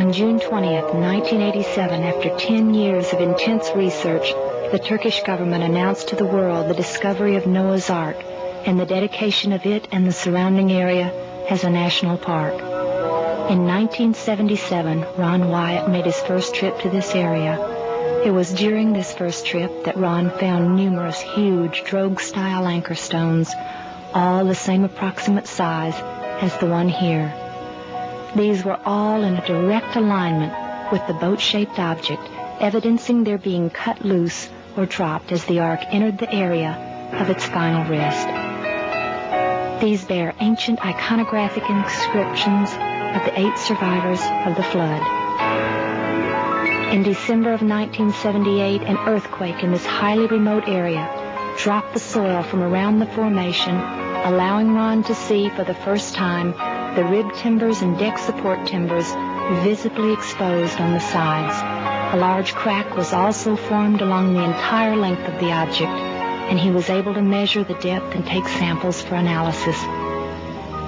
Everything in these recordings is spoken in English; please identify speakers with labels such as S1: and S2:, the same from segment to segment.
S1: On June 20th, 1987, after 10 years of intense research, the Turkish government announced to the world the discovery of Noah's Ark and the dedication of it and the surrounding area as a national park. In 1977, Ron Wyatt made his first trip to this area. It was during this first trip that Ron found numerous huge drogue-style anchor stones, all the same approximate size as the one here. These were all in a direct alignment with the boat-shaped object, evidencing their being cut loose or dropped as the ark entered the area of its final rest. These bear ancient iconographic inscriptions of the eight survivors of the flood. In December of 1978, an earthquake in this highly remote area dropped the soil from around the formation, allowing Ron to see for the first time the rib timbers and deck support timbers visibly exposed on the sides. A large crack was also formed along the entire length of the object, and he was able to measure the depth and take samples for analysis.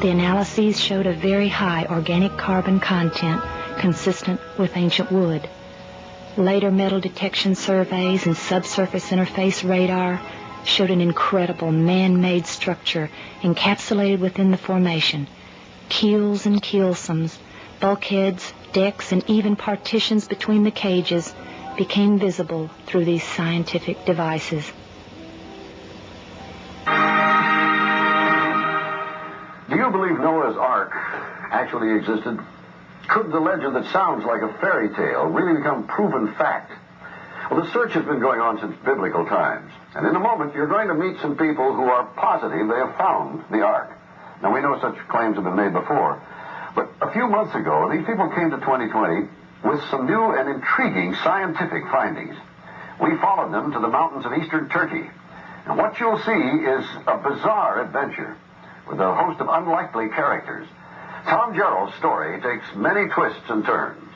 S1: The analyses showed a very high organic carbon content consistent with ancient wood. Later metal detection surveys and subsurface interface radar showed an incredible man-made structure encapsulated within the formation. Keels and keelsons, bulkheads, decks, and even partitions between the cages became visible through these scientific devices.
S2: Do you believe Noah's Ark actually existed? Could the legend that sounds like a fairy tale really become proven fact? Well, the search has been going on since biblical times. And in a moment, you're going to meet some people who are positive they have found the Ark. Now, we know such claims have been made before. But a few months ago, these people came to 2020 with some new and intriguing scientific findings. We followed them to the mountains of eastern Turkey. And what you'll see is a bizarre adventure with a host of unlikely characters. Tom Jarriel's story takes many twists and turns.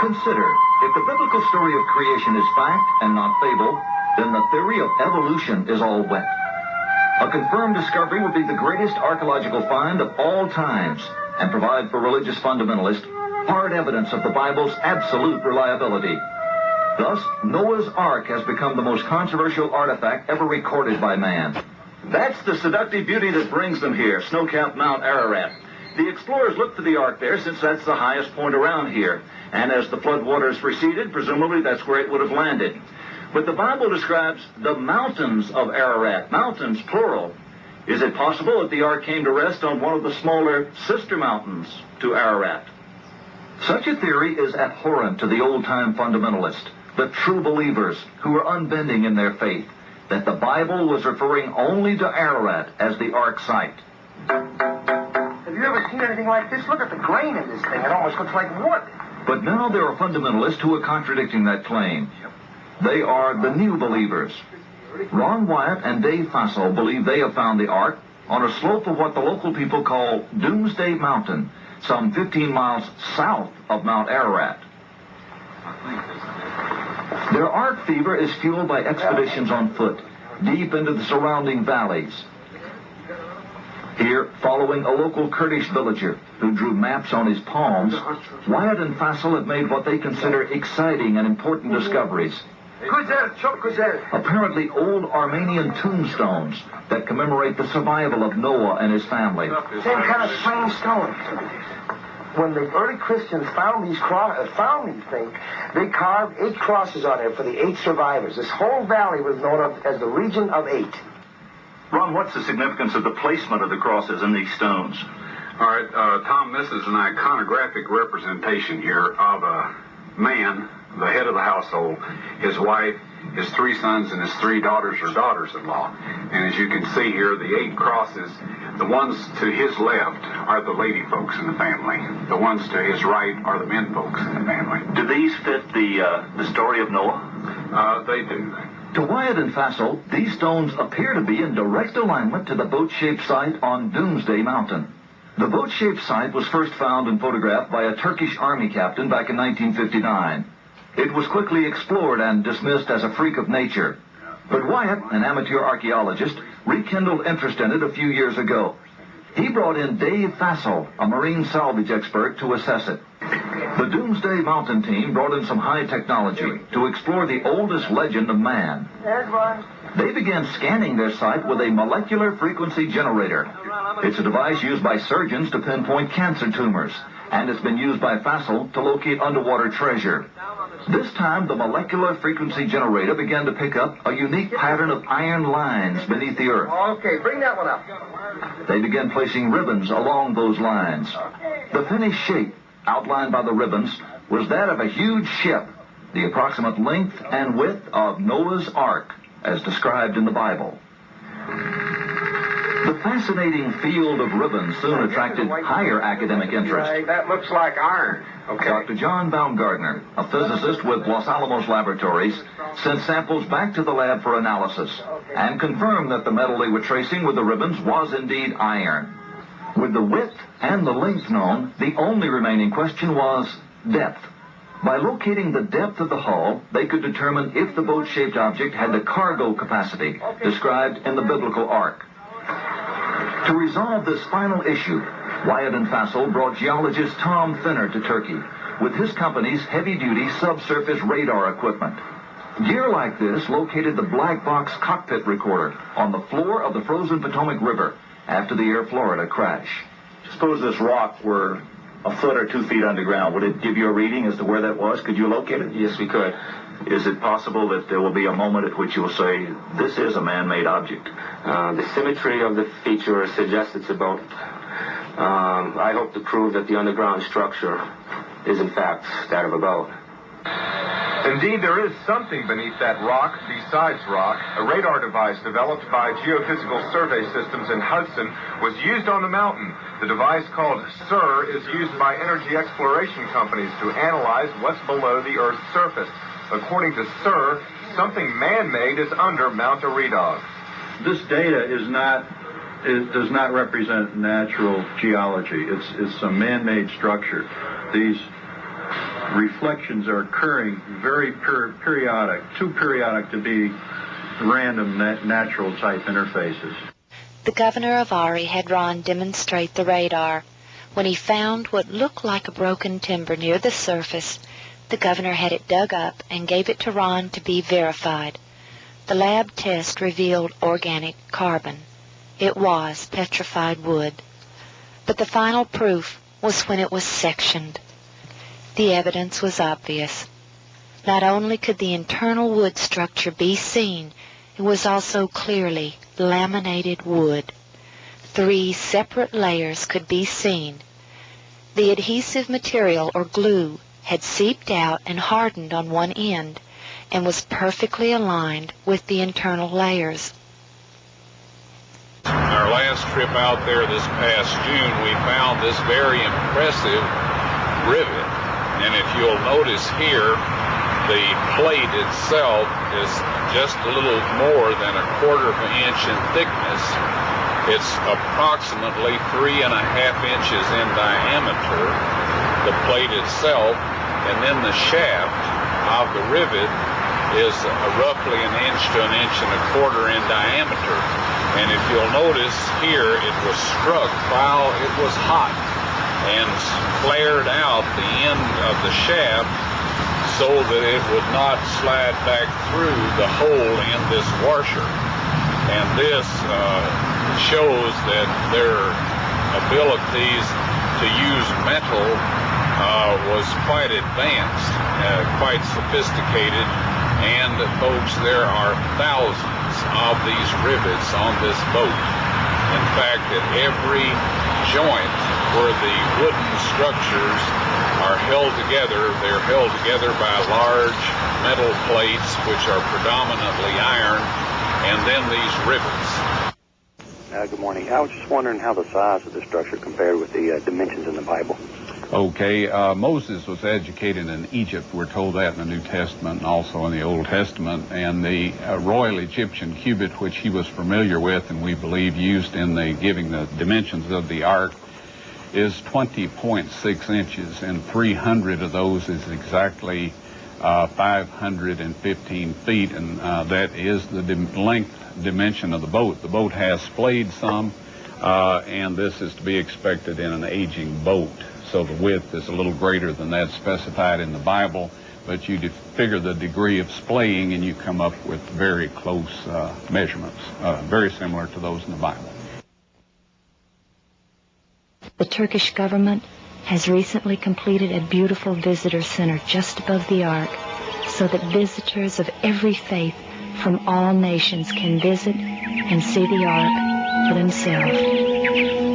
S3: Consider, if the biblical story of creation is fact and not fable, then the theory of evolution is all wet. A confirmed discovery would be the greatest archaeological find of all times and provide for religious fundamentalists hard evidence of the Bible's absolute reliability. Thus, Noah's Ark has become the most controversial artifact ever recorded by man.
S4: That's the seductive beauty that brings them here, snow-capped Mount Ararat. The explorers looked for the Ark there since that's the highest point around here. And as the flood waters receded, presumably that's where it would have landed. But the Bible describes the mountains of Ararat, mountains plural. Is it possible that the ark came to rest on one of the smaller sister mountains to Ararat?
S3: Such a theory is abhorrent to the old-time fundamentalist, the true believers who are unbending in their faith, that the Bible was referring only to Ararat as the ark site.
S5: Have you ever seen anything like this? Look at the grain in this thing. It almost looks like wood.
S3: But now there are fundamentalists who are contradicting that claim. They are the new believers. Ron Wyatt and Dave Fasold believe they have found the Ark on a slope of what the local people call Doomsday Mountain, some 15 miles south of Mount Ararat. Their Ark fever is fueled by expeditions on foot, deep into the surrounding valleys. Here, following a local Kurdish villager who drew maps on his palms, Wyatt and Fasold have made what they consider exciting and important discoveries. Apparently old Armenian tombstones that commemorate the survival of Noah and his family.
S5: Same kind of strange stones. When the early Christians found these cro- uh, found these things, they carved eight crosses on it for the eight survivors. This whole valley was known of as the region of eight.
S4: Ron, what's the significance of the placement of the crosses in these stones?
S6: All right, uh, Tom, this is an iconographic representation here of a man, the head of the household, his wife, his three sons, and his three daughters or daughters-in-law. And as you can see here, the eight crosses, the ones to his left are the lady folks in the family. The ones to his right are the men folks in the family.
S4: Do these fit the uh, the story of Noah?
S6: Uh, they do.
S3: To Wyatt and Fasold, these stones appear to be in direct alignment to the boat-shaped site on Doomsday Mountain. The boat-shaped site was first found and photographed by a Turkish army captain back in 1959. It was quickly explored and dismissed as a freak of nature. But Wyatt, an amateur archaeologist, rekindled interest in it a few years ago. He brought in Dave Fasold, a marine salvage expert, to assess it. The Doomsday Mountain team brought in some high technology to explore the oldest legend of man. They began scanning their site with a molecular frequency generator. It's a device used by surgeons to pinpoint cancer tumors, and it's been used by Fasold to locate underwater treasure. This time, the molecular frequency generator began to pick up a unique pattern of iron lines beneath the earth.
S5: Okay, bring that one up.
S3: They began placing ribbons along those lines. The finished shape, outlined by the ribbons, was that of a huge ship, the approximate length and width of Noah's Ark, as described in the Bible. The fascinating field of ribbons soon attracted higher academic interest.
S2: That looks like iron. Okay.
S3: Dr. John Baumgardner, a physicist with Los Alamos Laboratories, sent samples back to the lab for analysis and confirmed that the metal they were tracing with the ribbons was indeed iron. With the width and the length known, the only remaining question was depth. By locating the depth of the hull, they could determine if the boat-shaped object had the cargo capacity described in the biblical ark. To resolve this final issue, Wyatt and Fasold brought geologist Tom Fenner to Turkey with his company's heavy-duty subsurface radar equipment. Gear like this located the black box cockpit recorder on the floor of the frozen Potomac River after the Air Florida crash.
S4: Suppose this rock were a foot or two feet underground. Would it give you a reading as to where that was? Could you locate it?
S7: Yes, we could.
S4: Is it possible that there will be a moment at which you will say, this is a man-made object?
S7: Uh, the symmetry of the feature suggests it's a boat. Um, I hope to prove that the underground structure is in fact that of a boat.
S8: Indeed, there is something beneath that rock besides rock. A radar device developed by Geophysical Survey Systems in Hudson was used on the mountain. The device called SIR is used by energy exploration companies to analyze what's below the Earth's surface. According to SIR, something man-made is under Mount Eridog.
S9: This data is not it does not represent natural geology. It's it's a man-made structure. These reflections are occurring very per- periodic, too periodic to be random nat- natural type interfaces.
S1: The governor of Ari had Ron demonstrate the radar. When he found what looked like a broken timber near the surface, the governor had it dug up and gave it to Ron to be verified. The lab test revealed organic carbon. It was petrified wood. But the final proof was when it was sectioned. The evidence was obvious. Not only could the internal wood structure be seen, it was also clearly laminated wood. Three separate layers could be seen. The adhesive material or glue had seeped out and hardened on one end and was perfectly aligned with the internal layers.
S10: Our last trip out there this past June, we found this very impressive rivet. And if you'll notice here, the plate itself is just a little more than a quarter of an inch in thickness. It's approximately three and a half inches in diameter, the plate itself, and then the shaft of the rivet is roughly an inch to an inch and a quarter in diameter. And if you'll notice here, it was struck while it was hot and flared out the end of the shaft so that it would not slide back through the hole in this washer. And this uh, shows that their abilities to use metal uh, was quite advanced, uh, quite sophisticated, and folks, there are thousands of these rivets on this boat. In fact, at every joint where the wooden structures are held together, they're held together by large metal plates which are predominantly iron, and then these rivets.
S11: Uh, good morning. I was just wondering how the size of the structure compared with the uh, dimensions in the Bible.
S12: Okay, uh, Moses was educated in Egypt. We're told that in the New Testament and also in the Old Testament. And the uh, Royal Egyptian cubit, which he was familiar with and we believe used in the giving the dimensions of the ark, is 20.6 inches, and 300 of those is exactly uh, 515 feet, and uh, that is the dim- length dimension of the boat. The boat has splayed some Uh, and this is to be expected in an aging boat. So the width is a little greater than that specified in the Bible, but you figure the degree of splaying and you come up with very close uh, measurements, uh, very similar to those in the Bible.
S1: The Turkish government has recently completed a beautiful visitor center just above the Ark so that visitors of every faith from all nations can visit and see the Ark for themselves.